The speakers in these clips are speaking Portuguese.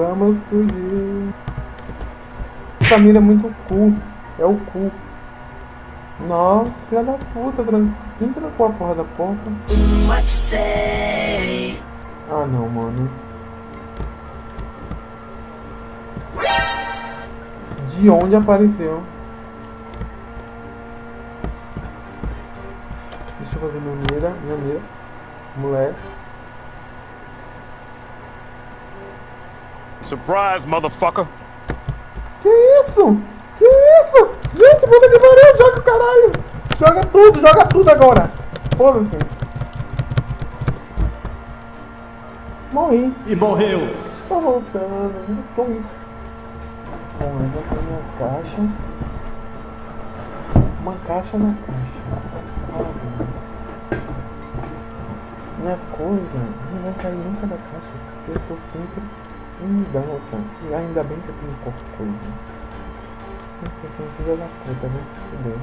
Vamos fugir. Essa mira é muito cu. É o cu. Nossa, filha da puta. Quem trancou a porra da porta? What you say? Ah, não, mano. De onde apareceu? Deixa eu fazer minha mira, minha mira. Moleque. Surprise, motherfucker. Que isso? Que isso? Gente, puta que pariu, joga o caralho! Joga tudo, joga tudo agora! Foda-se! Morri. E morreu. Tô voltando, não tô isso. Bom, tenho minhas caixas. Uma caixa na caixa. Minhas coisas não vai sair nunca da caixa, porque eu tô sempre em mudança. E ainda bem que eu tenho pouca coisa. Nossa, sou um filho da puta, se fuder.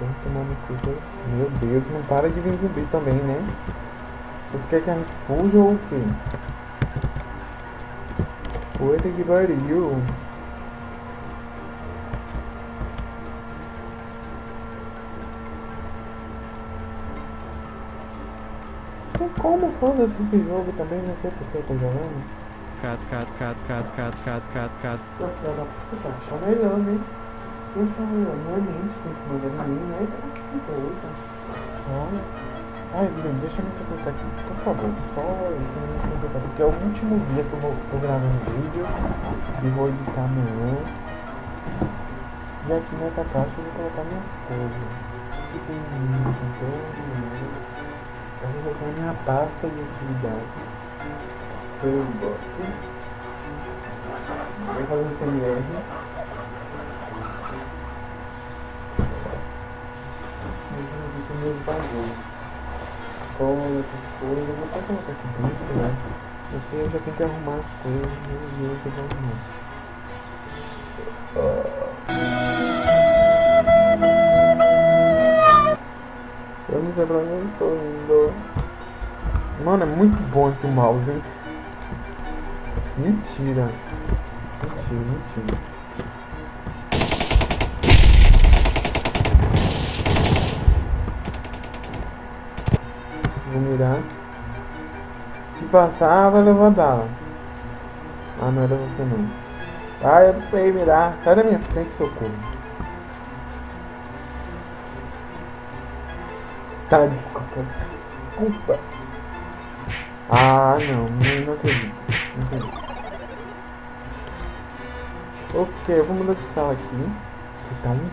Vamos tomar no cu. que- Meu Deus, não para de vir zumbi também, né? Vocês querem que a gente fuja ou o quê? Puta que pariu. Tem como foda-se esse jogo também, não sei porque eu tô jogando. Cat, cat, cat, cat, cat, cat, cat, cat. Pô, filha da puta, achou melhor, né? Eu achou melhor, não é mente, tem que mandar em mim, né? Que coisa. Olha. Ai, Bruno, deixa eu me concentrar aqui, por favor. Só isso, me concentrar, porque é o último dia que eu vou, tô gravando vídeo e vou editar amanhã. E aqui nessa caixa eu vou colocar minhas coisas. Aqui tem tem todo Eu vou colocar minha pasta de atividades. Eu gosto. Vou fazer um CMR. Vou meus bagulhos. Cola, essas. Eu vou até colocar aqui dentro, né? Porque eu já tenho que arrumar as coisas. Meu Deus, eu vou arrumar. Eu onde eu tô indo. Mano, é muito bom aqui o mouse, hein? Mentira. Mentira, mentira. Vou mirar. Se passar, vai levar bala. Ah, não era você não. Ah, eu não sei mirar. Sai da minha frente, socorro. Tá, desculpa. Desculpa. Ah, não, não, não acredito. Não acredito. Ok, eu vou mudar de sala aqui. Que tá um...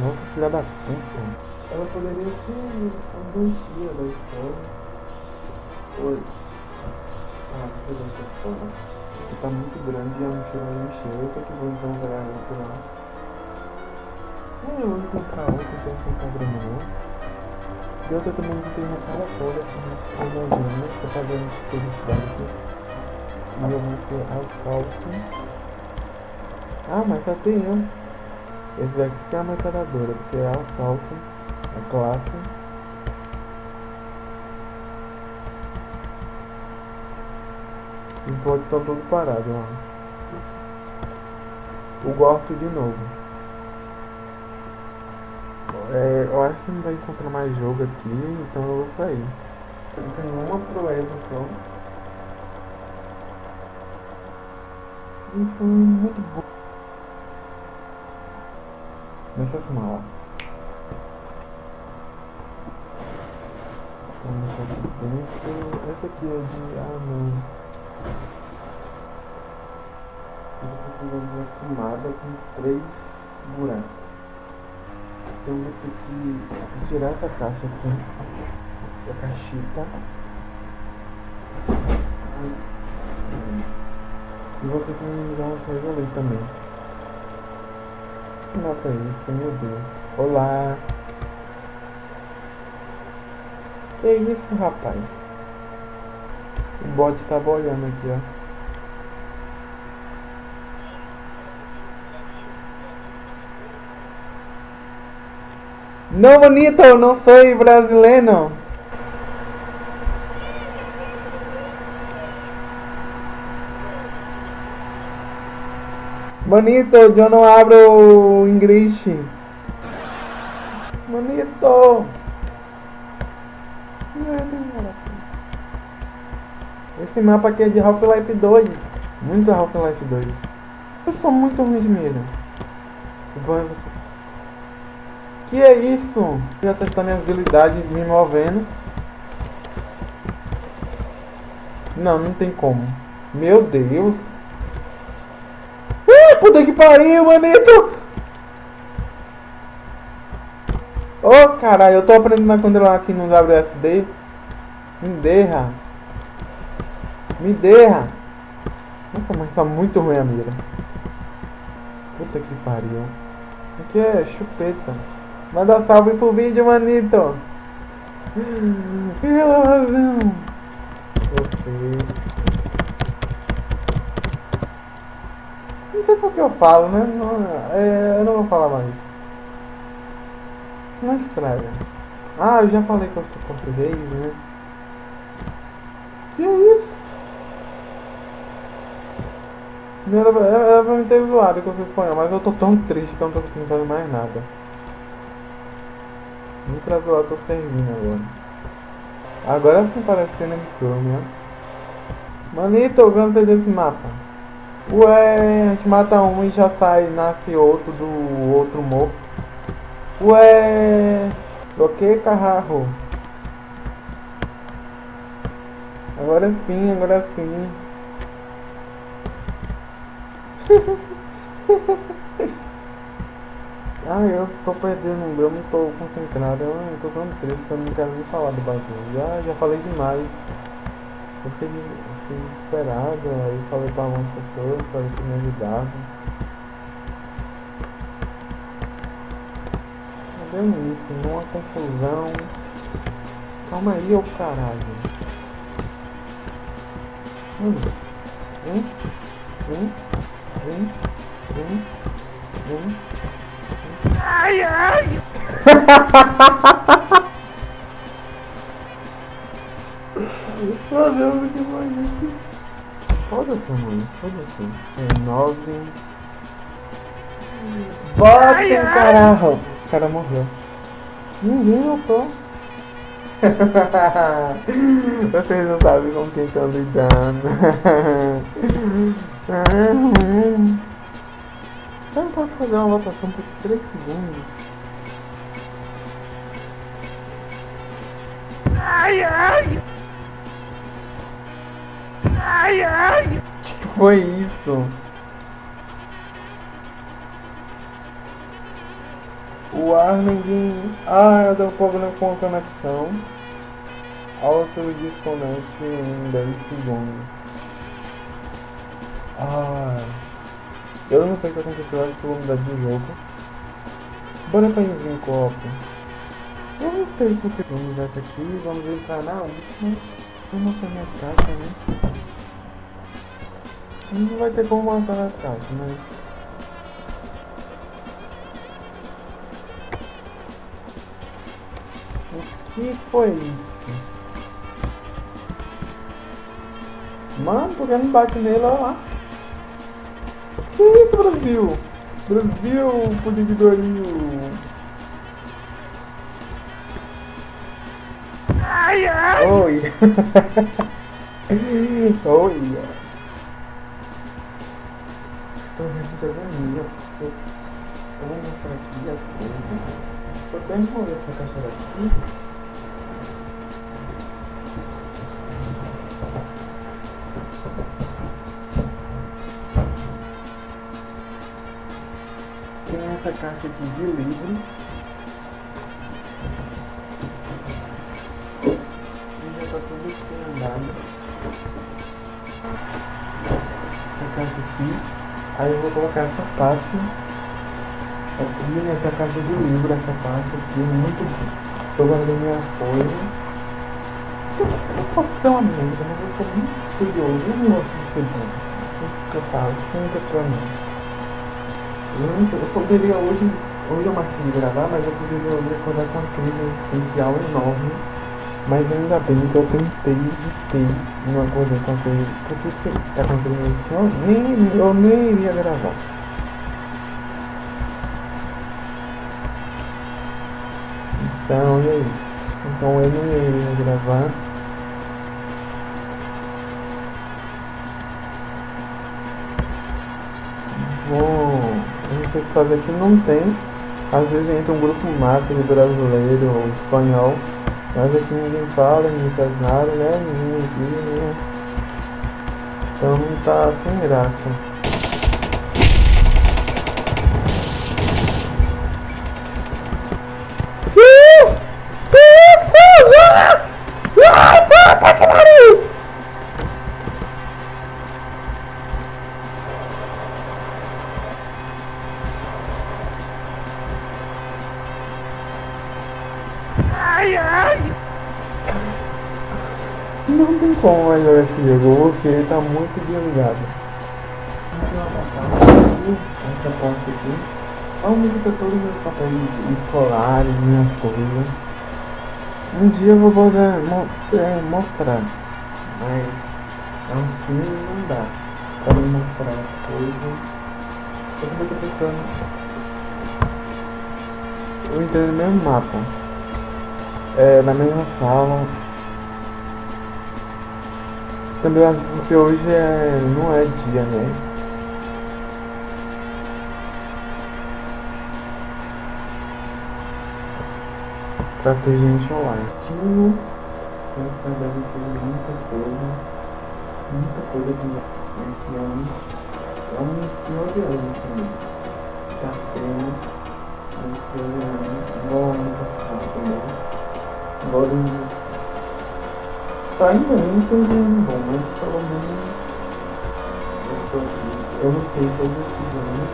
Nossa, filha da puta. Ela poderia ser a doentia da escola. Oi. Ah, que da escola. Aqui tá muito grande e a mochila vai encher. Eu sei que vou encontrar outro lá. É, eu vou encontrar outro, então encontrar grama não. E outra também que tem uma cara toda homogênea, tô fazendo felicidade aqui. E eu vou ser assalto. Ah, mas só tem um. Esse daqui que é a metralhadora, porque é assalto, a classe. E pode estar todo parado, ó. O Gorto de novo. É, eu acho que não vai encontrar mais jogo aqui, então eu vou sair. Tenho uma proeza só. E foi muito bom. Nessas malas. Vamos aqui dentro. Essa aqui é de. Ah não. Eu preciso de uma tomada com três buracos. Então eu vou ter que tirar essa caixa aqui. A caixita. E vou ter que minimizar umas coisas ali também. É isso, meu Deus. Olá! Que isso, rapaz? O bot tá boiando aqui, ó. Não, bonito, não sou brasileiro. Bonito, eu não abro inglês. Bonito. Esse mapa aqui é de Half-Life 2. Muito Half-Life 2. Eu sou muito ruim de mira. Igual você. Que é isso? Já testar minhas habilidades me movendo. Não, não tem como. Meu Deus. Uh, puta que pariu, manito! Ô oh, caralho, eu tô aprendendo a controlar aqui no WSD. Me derra. Me derra. Nossa, mas tá muito ruim a mira. Puta que pariu. Aqui é chupeta. Manda salve pro vídeo, manito. Pela razão. Você. Não sei por que eu falo, né? Não, é, eu não vou falar mais. Não estraga. Ah, eu já falei que eu sou português, né? Que é isso? Era, pra me ter zoado que eu espanhol, mas eu tô tão triste que eu não tô conseguindo fazer mais nada. Nem pra zoar tô servindo agora. Agora sim parece cena de filme, né? Manito, cansei desse mapa. Ué, a gente mata um e já sai, nasce outro do outro morto. Ué, o que carro? Agora sim, agora sim. ah, eu tô perdendo, eu não tô concentrado, eu não tô tão triste que eu não quero nem falar do bagulho. Já, já falei demais. Eu fiquei, fiquei desesperado, aí falei pra algumas pessoas pra ver se me ajudavam. Tá vendo isso? Numa confusão. Calma aí, ô caralho. Hum. Hum. Hum. Hum. Hum. Hum. Ai, ai! Meu Deus, que isso? Foda-se, mano. Foda-se. É nove. Bota o caralho. O cara morreu. Ninguém matou. Vocês não sabem com quem estão lidando. Eu não posso fazer uma votação por 3 segundos. Ai, ai! Ai, ai! que foi isso? O ar ninguém. Ah, eu dei um problema com a conexão. Auto desconecte em 10 segundos. Ah. Eu não sei o que aconteceu, acho que eu vou mudar de jogo. Bora pra em copo. Eu não sei porque vamos essa aqui, vamos entrar na última. Vamos mostrar minhas caixas, né? Não vai ter como mostrar nas caixas, mas. O que foi isso? Mano, por que não bate nele? Olha lá. Que isso, Brasil? Brasil, pudim de Dorinho. Ai, ai! Oi. Oi. Estou minha. Eu vou mostrar aqui as coisas. Só até remover essa caixa daqui. Essa caixa aqui de livros. E já tá tudo andado. Essa caixa aqui. Aí eu vou colocar essa pasta aqui nessa caixa de livro, essa pasta aqui, muito bom. Tô guardando minha coisa. Eu posso ser uma merda, mas eu sou muito estudioso, eu não gosto de ser bom. O que eu falo, é pra mim. Gente, eu poderia hoje, hoje eu marquei de gravar, mas eu poderia hoje acordar com uma crise essencial enorme. Mas ainda bem que eu tentei, de ter uma coisa com a crise, porque se tá acontecendo isso, nem, eu nem iria gravar. Então, e aí? Então eu não iria gravar. Vou a gente tem que fazer que não tem. Às vezes entra um grupo massa de brasileiro ou espanhol, mas aqui ninguém fala, ninguém faz nada, né? Ninguém aqui, né? Então tá sem graça. Jogar esse jogo, porque ele tá muito desligado. Essa parte aqui. Onde fica todos os meus papéis escolares, minhas coisas. Um dia eu vou mo é, mostrar, mas assim não dá me mostrar as coisas. Eu também tô pensando. Eu entrei no mesmo mapa. É, na mesma sala. Também acho que hoje é, não é dia, né? Pra ter gente online. Estilo. Eu deve ter muita coisa. Muita coisa que esse ano. É um final de ano também. Tá sendo um final de ano. Igual ano passado também. Agora tá indo muito ano bom, mas pelo menos eu. Eu não sei todos esses anos.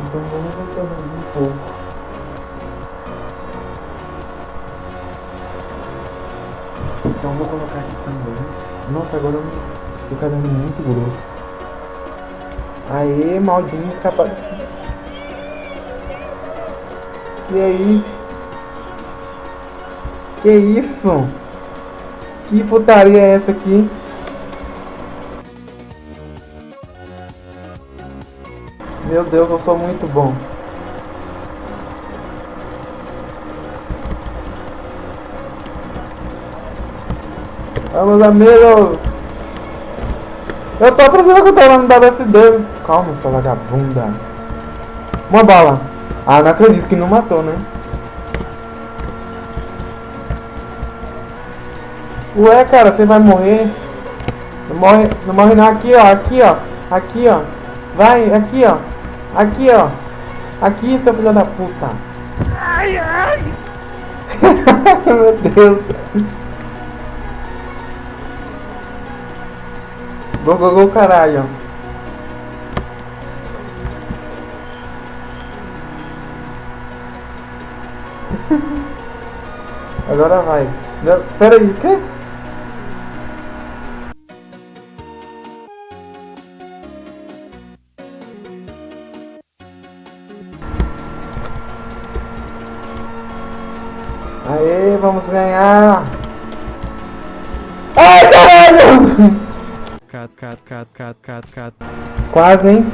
Então vamos reclamar um pouco. Então vou colocar aqui também. Nossa, agora o caderno é muito grosso. Aê, maldinho capaz. Que é isso? Que isso? Que putaria é essa aqui? Meu Deus, eu sou muito bom. Vamos, amigos! Eu tô precisando que eu tô lá no WSD. Calma, sua vagabunda. Uma bala. Ah, não acredito que não matou, né? Ué, cara, você vai morrer. Não morre, não morre não. Aqui, ó. Aqui, ó. Aqui, ó. Vai, aqui, ó. Aqui, ó. Aqui, seu filho da puta. Ai, ai! Meu Deus. Gol, gol, gol, caralho. Agora vai. Não, pera aí, o quê? Quase, hein?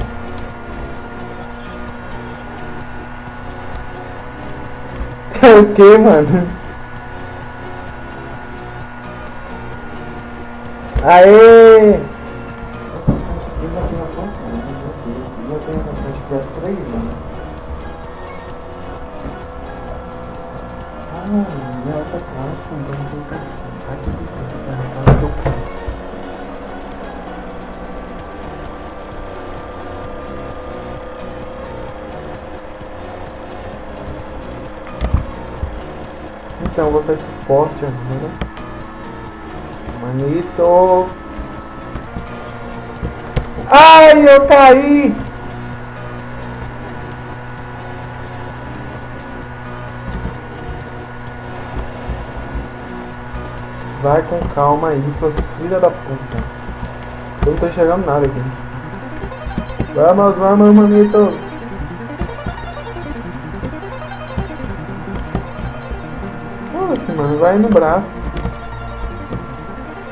o que, mano? Aê! Suporte agora. Manitos. Ai, eu caí! Vai com calma aí, suas filha da puta. Eu não tô enxergando nada aqui. Vamos, vamos, manitos. vai no braço.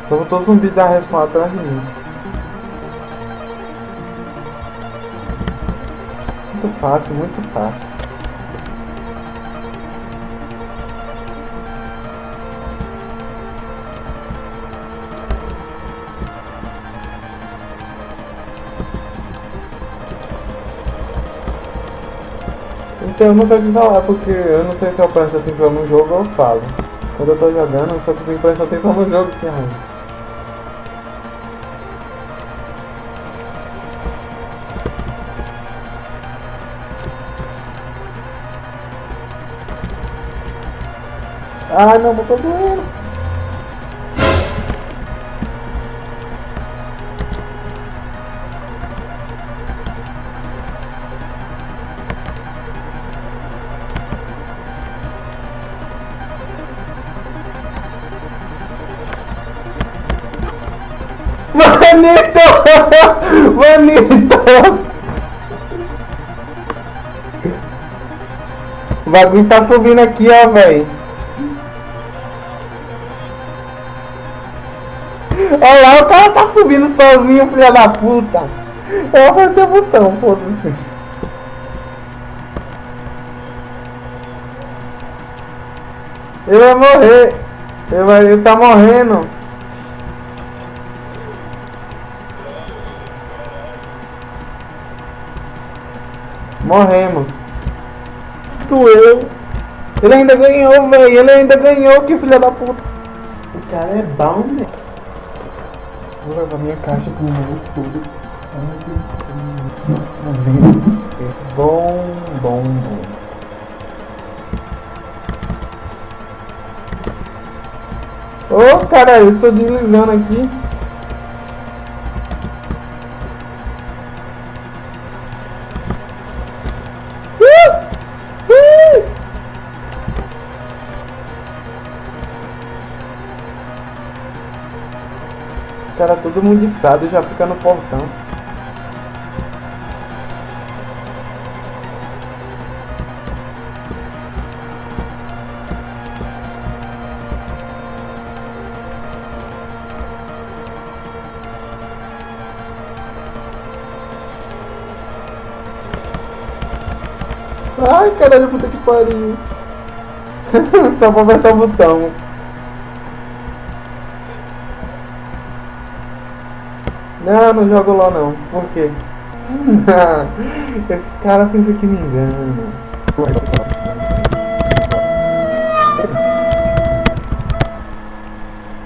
Só voltou zumbi da respawn atrás de mim. Muito fácil, muito fácil. Então eu não sei falar porque eu não sei se eu presto atenção no jogo ou falo. Quando eu tô jogando, eu só consigo prestar atenção no jogo que é. Ah não, tô doendo. Manito! Manito! O bagulho tá subindo aqui, ó, velho. Olha lá, o cara tá subindo sozinho, filha da puta. Eu vou apertar o botão, foda-se. Ele vai morrer. Ele, vai, ele tá morrendo. Morremos. Doeu. Ele ainda ganhou, velho. Ele ainda ganhou, que filha da puta. O cara é bom, né? Vou levar minha caixa com o tudo. Tá vendo? É bom, bom, bom. Ô, oh, caralho, eu tô deslizando aqui. Todo mundiçado já fica no portão. Ai, caralho, puta que pariu. Só pra apertar o botão. Não, não jogo LOL não. Por quê? Esse cara pensa que me engana.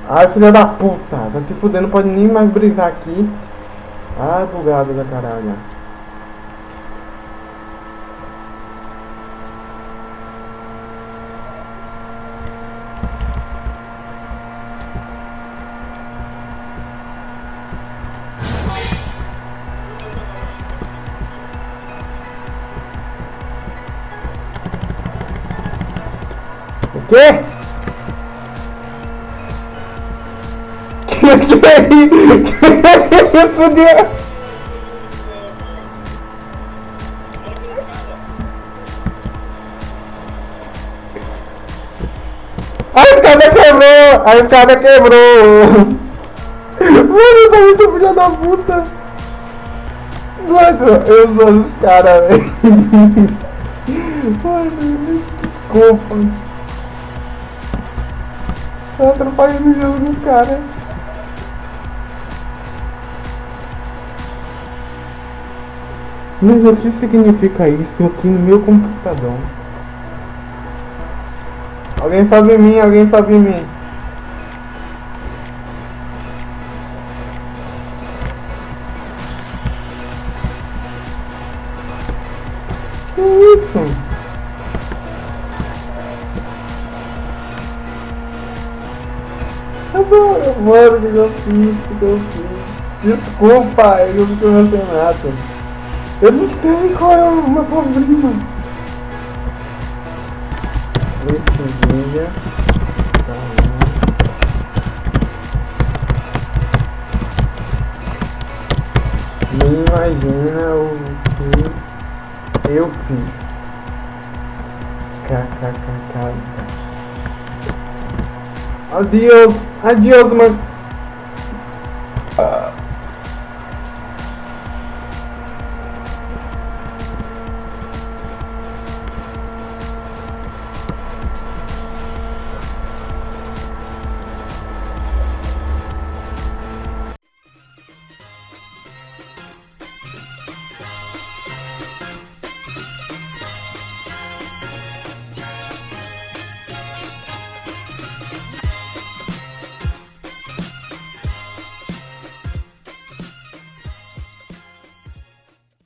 Ai, filha da puta. Tá se fudendo, não pode nem mais brisar aqui. Ai, bugada da caralho. Quê? Que que é isso? Que é A escada quebrou! A escada quebrou! Mano, tá muito filha da puta! Mano, eu sou os caras, velho! Mano, desculpa! Tá atrapalhando o jogo do cara. Mas o que significa isso aqui no meu computador? Alguém sabe mim, alguém sabe mim. Que isso? Mano, o que eu fiz? Que eu fiz? Desculpa, eu não tô nada. Eu não sei qual é o meu problema. Nem imagina o que eu fiz. KKKK. Adios. Hadi o.